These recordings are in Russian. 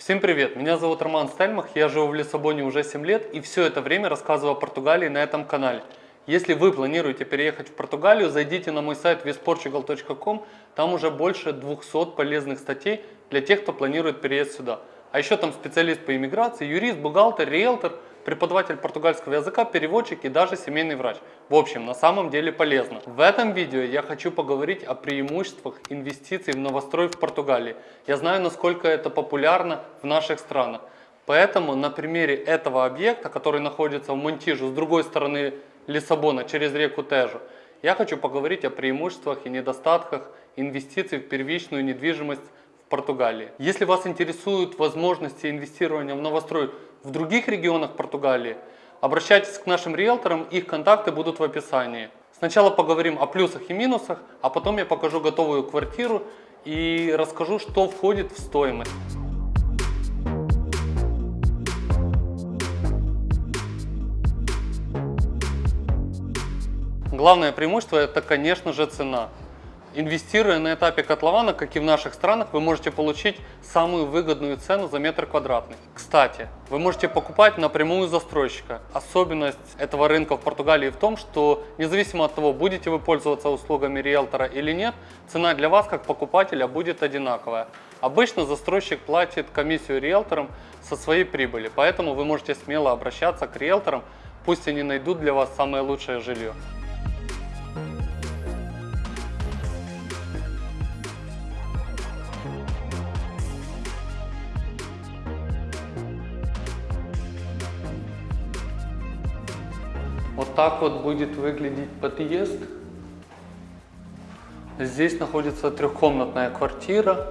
Всем привет, меня зовут Роман Стельмах, я живу в Лиссабоне уже 7 лет и все это время рассказываю о Португалии на этом канале. Если вы планируете переехать в Португалию, зайдите на мой сайт visportugal.com, там уже больше 200 полезных статей для тех, кто планирует переезд сюда. А еще там специалист по иммиграции, юрист, бухгалтер, риэлтор – преподаватель португальского языка, переводчик и даже семейный врач. В общем, на самом деле полезно. В этом видео я хочу поговорить о преимуществах инвестиций в новострой в Португалии. Я знаю, насколько это популярно в наших странах. Поэтому на примере этого объекта, который находится в Монтижу с другой стороны Лиссабона через реку Тежу, я хочу поговорить о преимуществах и недостатках инвестиций в первичную недвижимость в Португалии. Если вас интересуют возможности инвестирования в новострой в других регионах Португалии, обращайтесь к нашим риэлторам, их контакты будут в описании. Сначала поговорим о плюсах и минусах, а потом я покажу готовую квартиру и расскажу, что входит в стоимость. Главное преимущество это, конечно же, цена. Инвестируя на этапе котлована, как и в наших странах, вы можете получить самую выгодную цену за метр квадратный. Кстати, вы можете покупать напрямую застройщика. Особенность этого рынка в Португалии в том, что независимо от того, будете вы пользоваться услугами риэлтора или нет, цена для вас как покупателя будет одинаковая. Обычно застройщик платит комиссию риэлторам со своей прибыли, поэтому вы можете смело обращаться к риэлторам, пусть они найдут для вас самое лучшее жилье. Вот так вот будет выглядеть подъезд. Здесь находится трехкомнатная квартира.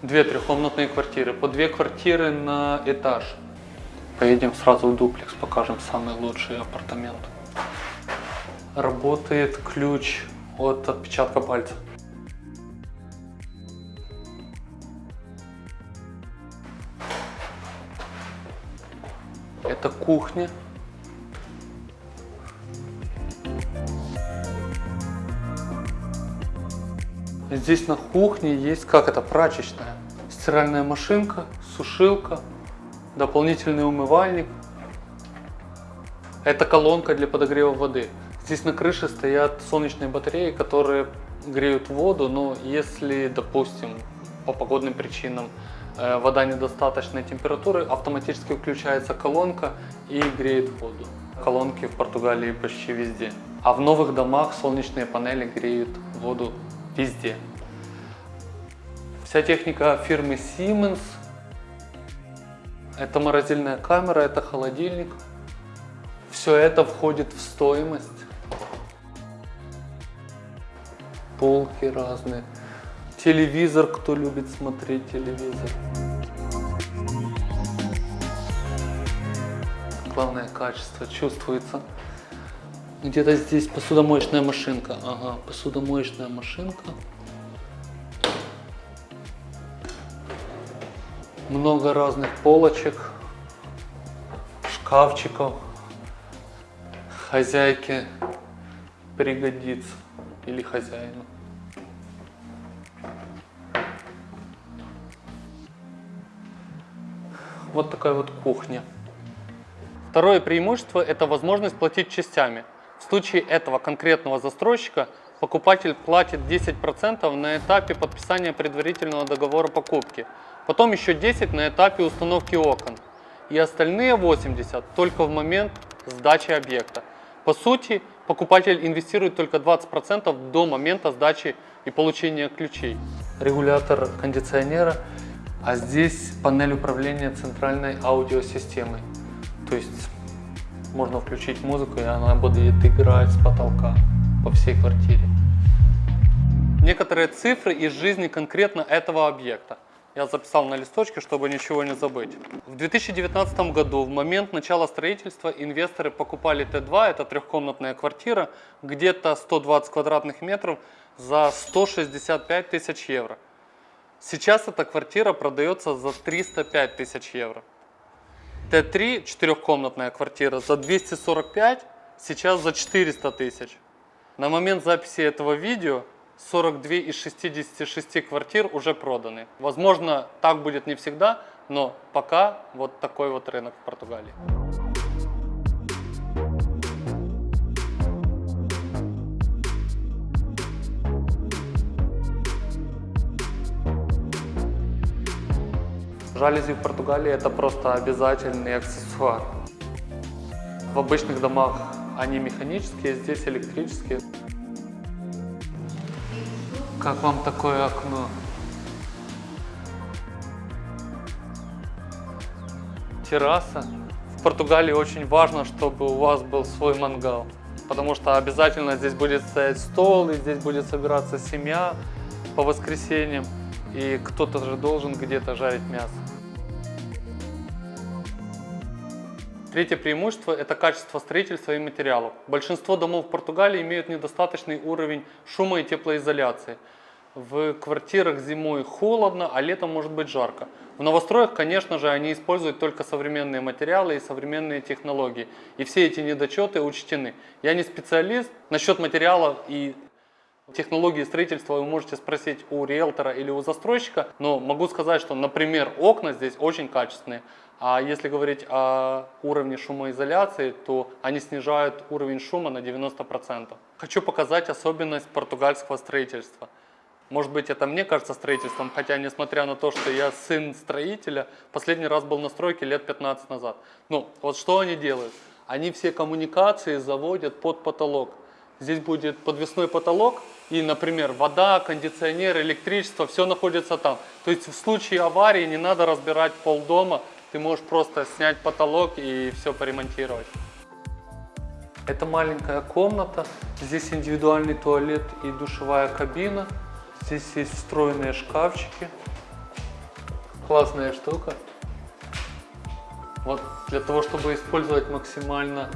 Две трехкомнатные квартиры. По две квартиры на этаж. Поедем сразу в дуплекс, покажем самый лучший апартамент. Работает ключ от отпечатка пальца. Это кухня. Здесь на кухне есть, как это, прачечная. Стиральная машинка, сушилка, дополнительный умывальник. Это колонка для подогрева воды. Здесь на крыше стоят солнечные батареи, которые греют воду, но если, допустим, по погодным причинам э, вода недостаточной температуры, автоматически включается колонка и греет воду. Колонки в Португалии почти везде. А в новых домах солнечные панели греют воду везде. Вся техника фирмы Siemens. Это морозильная камера, это холодильник. Все это входит в стоимость. Полки разные. Телевизор, кто любит смотреть телевизор. Главное качество чувствуется. Где-то здесь посудомоечная машинка. Ага, посудомоечная машинка. Много разных полочек, шкафчиков. Хозяйке пригодится или хозяину. Вот такая вот кухня. Второе преимущество – это возможность платить частями. В случае этого конкретного застройщика покупатель платит 10% на этапе подписания предварительного договора покупки, потом еще 10% на этапе установки окон и остальные 80% только в момент сдачи объекта. По сути, покупатель инвестирует только 20% до момента сдачи и получения ключей. Регулятор кондиционера, а здесь панель управления центральной аудиосистемой. То есть можно включить музыку, и она будет играть с потолка по всей квартире. Некоторые цифры из жизни конкретно этого объекта. Я записал на листочке, чтобы ничего не забыть. В 2019 году, в момент начала строительства, инвесторы покупали Т2, это трехкомнатная квартира, где-то 120 квадратных метров за 165 тысяч евро. Сейчас эта квартира продается за 305 тысяч евро. Т3, четырехкомнатная квартира, за 245, сейчас за 400 тысяч. На момент записи этого видео 42 из 66 квартир уже проданы. Возможно, так будет не всегда, но пока вот такой вот рынок в Португалии. Жалюзи в Португалии это просто обязательный аксессуар. В обычных домах они механические, здесь электрические. Как вам такое окно? Терраса. В Португалии очень важно, чтобы у вас был свой мангал. Потому что обязательно здесь будет стоять стол, и здесь будет собираться семья по воскресеньям. И кто-то же должен где-то жарить мясо. Третье преимущество – это качество строительства и материалов. Большинство домов в Португалии имеют недостаточный уровень шума и теплоизоляции. В квартирах зимой холодно, а летом может быть жарко. В новостроях, конечно же, они используют только современные материалы и современные технологии. И все эти недочеты учтены. Я не специалист. Насчет материалов и технологии строительства вы можете спросить у риэлтора или у застройщика. Но могу сказать, что, например, окна здесь очень качественные. А если говорить о уровне шумоизоляции, то они снижают уровень шума на 90%. Хочу показать особенность португальского строительства – может быть, это мне кажется строительством, хотя, несмотря на то, что я сын строителя, последний раз был на стройке лет 15 назад. Ну, вот что они делают? Они все коммуникации заводят под потолок. Здесь будет подвесной потолок, и, например, вода, кондиционер, электричество, все находится там. То есть в случае аварии не надо разбирать пол дома, ты можешь просто снять потолок и все поремонтировать. Это маленькая комната, здесь индивидуальный туалет и душевая кабина. Здесь есть встроенные шкафчики. Классная штука. Вот для того, чтобы использовать максимально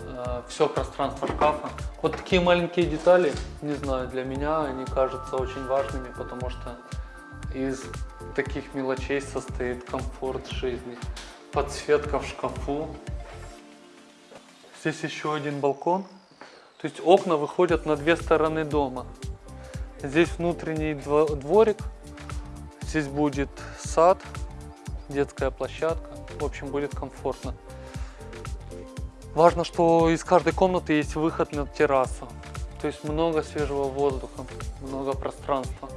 э, все пространство шкафа. Вот такие маленькие детали, не знаю, для меня они кажутся очень важными, потому что из таких мелочей состоит комфорт жизни. Подсветка в шкафу. Здесь еще один балкон. То есть окна выходят на две стороны дома. Здесь внутренний дворик, здесь будет сад, детская площадка. В общем, будет комфортно. Важно, что из каждой комнаты есть выход на террасу. То есть много свежего воздуха, много пространства.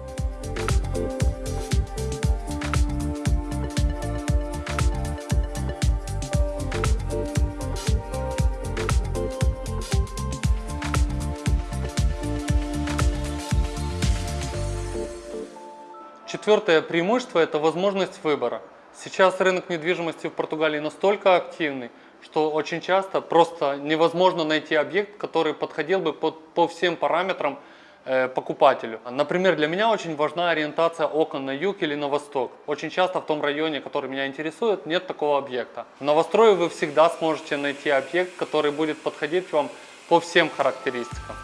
Четвертое преимущество – это возможность выбора. Сейчас рынок недвижимости в Португалии настолько активный, что очень часто просто невозможно найти объект, который подходил бы под, по всем параметрам э, покупателю. Например, для меня очень важна ориентация окон на юг или на восток. Очень часто в том районе, который меня интересует, нет такого объекта. В новострое вы всегда сможете найти объект, который будет подходить вам по всем характеристикам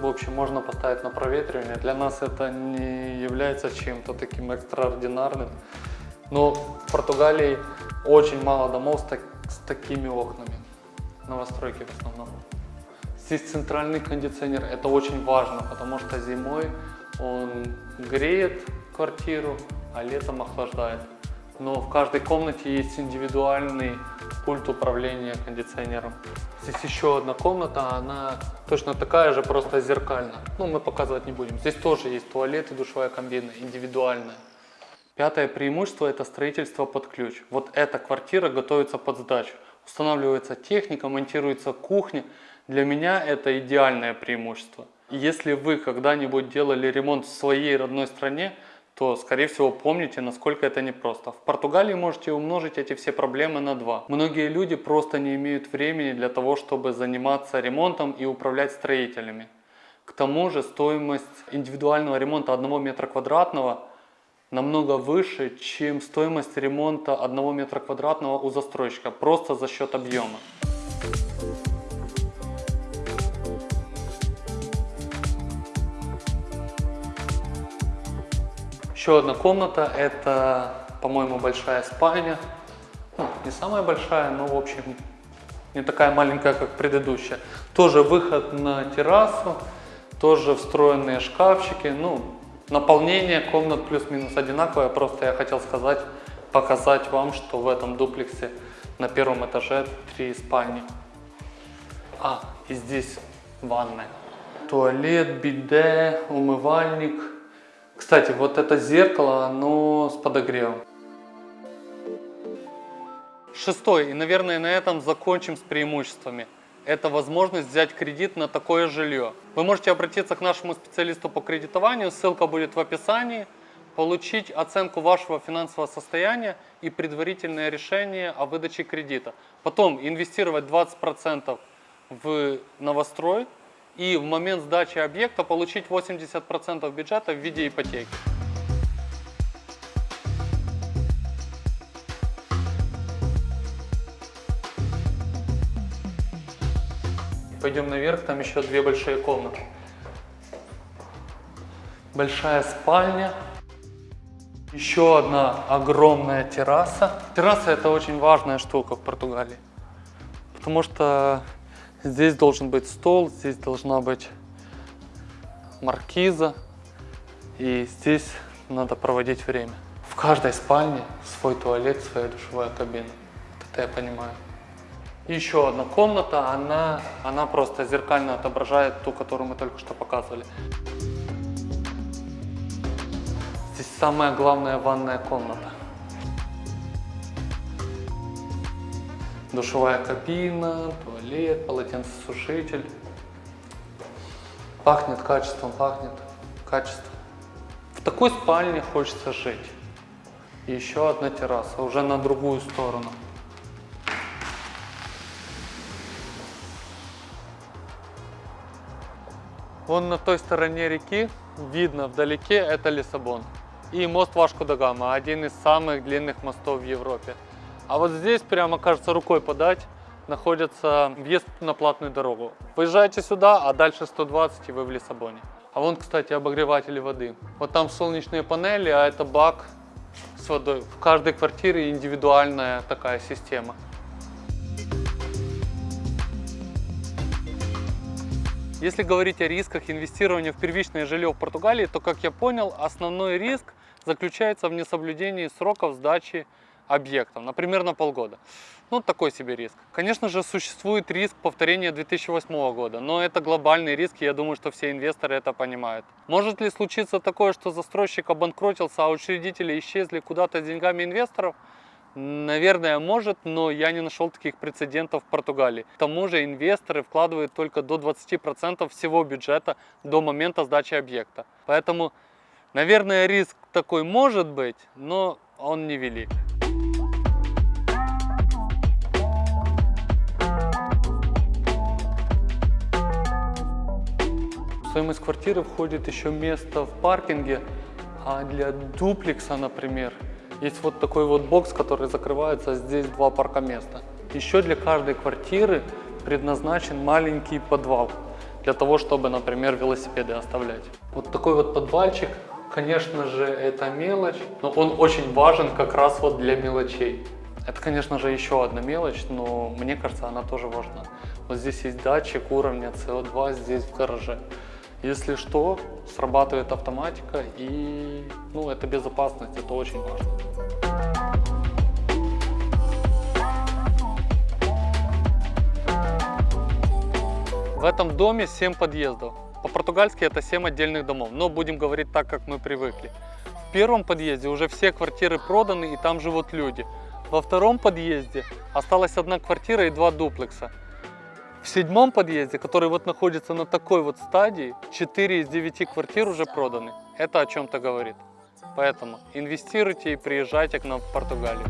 в общем, можно поставить на проветривание. Для нас это не является чем-то таким экстраординарным. Но в Португалии очень мало домов с, так, с такими окнами. Новостройки в основном. Здесь центральный кондиционер. Это очень важно, потому что зимой он греет квартиру, а летом охлаждает. Но в каждой комнате есть индивидуальный пульт управления кондиционером. Здесь еще одна комната, она точно такая же, просто зеркальная. Ну, мы показывать не будем. Здесь тоже есть туалет и душевая кабина, индивидуальная. Пятое преимущество – это строительство под ключ. Вот эта квартира готовится под сдачу. Устанавливается техника, монтируется кухня. Для меня это идеальное преимущество. Если вы когда-нибудь делали ремонт в своей родной стране, то, скорее всего, помните, насколько это непросто. В Португалии можете умножить эти все проблемы на 2. Многие люди просто не имеют времени для того, чтобы заниматься ремонтом и управлять строителями. К тому же стоимость индивидуального ремонта 1 метра квадратного намного выше, чем стоимость ремонта 1 метра квадратного у застройщика, просто за счет объема. Еще одна комната, это, по-моему, большая спальня. Ну, не самая большая, но, в общем, не такая маленькая, как предыдущая. Тоже выход на террасу. Тоже встроенные шкафчики. Ну, наполнение комнат плюс-минус одинаковое. Просто я хотел сказать, показать вам, что в этом дуплексе на первом этаже три спальни. А, и здесь ванная. Туалет, биде, умывальник. Кстати, вот это зеркало, оно с подогревом. Шестой, и, наверное, на этом закончим с преимуществами. Это возможность взять кредит на такое жилье. Вы можете обратиться к нашему специалисту по кредитованию, ссылка будет в описании, получить оценку вашего финансового состояния и предварительное решение о выдаче кредита. Потом инвестировать 20% в новострой и в момент сдачи объекта получить 80% бюджета в виде ипотеки. Пойдем наверх, там еще две большие комнаты. Большая спальня. Еще одна огромная терраса. Терраса это очень важная штука в Португалии. Потому что здесь должен быть стол, здесь должна быть маркиза. И здесь надо проводить время. В каждой спальне свой туалет, своя душевая кабина. Это я понимаю. Еще одна комната, она, она просто зеркально отображает ту, которую мы только что показывали. Здесь самая главная ванная комната. Душевая кабина, туалет, полотенцесушитель. Пахнет качеством, пахнет качеством. В такой спальне хочется жить. И еще одна терраса, уже на другую сторону. Вон на той стороне реки видно вдалеке это Лиссабон. И мост Вашку да Гама, один из самых длинных мостов в Европе. А вот здесь, прямо кажется, рукой подать, находится въезд на платную дорогу. Выезжаете сюда, а дальше 120 и вы в Лиссабоне. А вон, кстати, обогреватели воды. Вот там солнечные панели, а это бак с водой. В каждой квартире индивидуальная такая система. Если говорить о рисках инвестирования в первичное жилье в Португалии, то, как я понял, основной риск заключается в несоблюдении сроков сдачи объектов, например, на полгода. Ну, такой себе риск. Конечно же, существует риск повторения 2008 года, но это глобальный риск, и я думаю, что все инвесторы это понимают. Может ли случиться такое, что застройщик обанкротился, а учредители исчезли куда-то с деньгами инвесторов? Наверное, может, но я не нашел таких прецедентов в Португалии. К тому же инвесторы вкладывают только до 20% всего бюджета до момента сдачи объекта. Поэтому, наверное, риск такой может быть, но он невелик. Стоимость квартиры входит еще место в паркинге, а для дуплекса, например, есть вот такой вот бокс, который закрывается, здесь два паркоместа. Еще для каждой квартиры предназначен маленький подвал, для того, чтобы, например, велосипеды оставлять. Вот такой вот подвальчик, конечно же, это мелочь, но он очень важен как раз вот для мелочей. Это, конечно же, еще одна мелочь, но мне кажется, она тоже важна. Вот здесь есть датчик уровня CO2 здесь в гараже. Если что, срабатывает автоматика и ну, это безопасность, это очень важно. В этом доме 7 подъездов. По-португальски это 7 отдельных домов, но будем говорить так, как мы привыкли. В первом подъезде уже все квартиры проданы и там живут люди. Во втором подъезде осталась одна квартира и два дуплекса. В седьмом подъезде, который вот находится на такой вот стадии, 4 из 9 квартир уже проданы. Это о чем-то говорит. Поэтому инвестируйте и приезжайте к нам в Португалию.